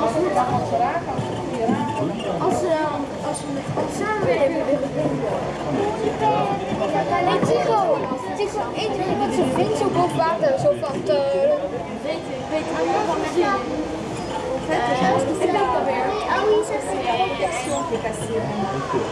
Als we elkaar gaan als een raken. Als we als als samenwerken willen winnen. Ik Tico, Tico, eet je met zo boven water, zo van. Weet weet je, je, Het is.